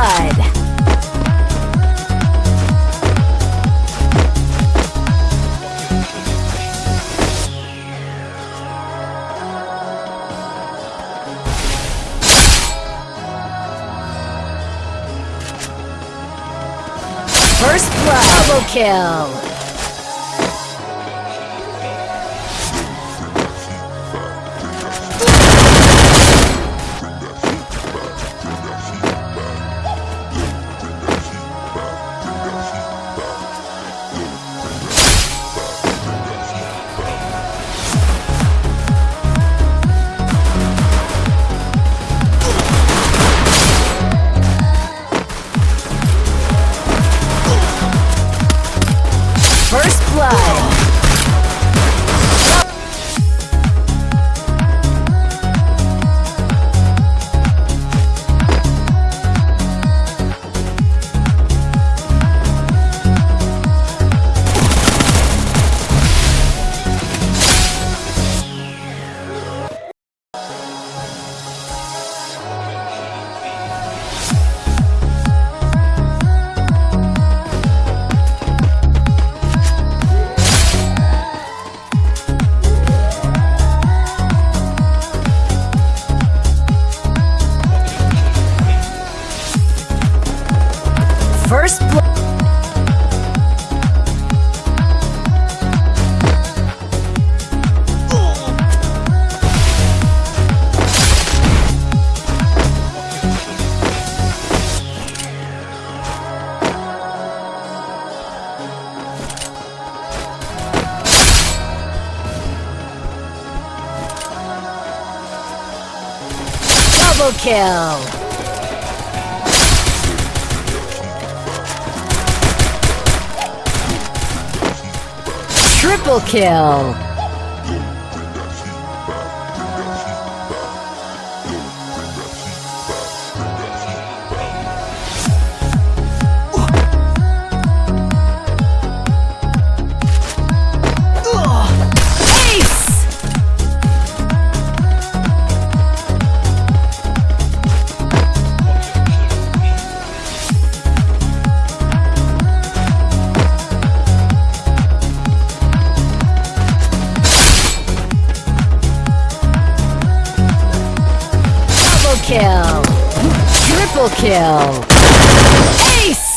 blood. First blood. Double kill. First blood! First blood! Double kill! Triple kill! kill! Triple kill! Ace!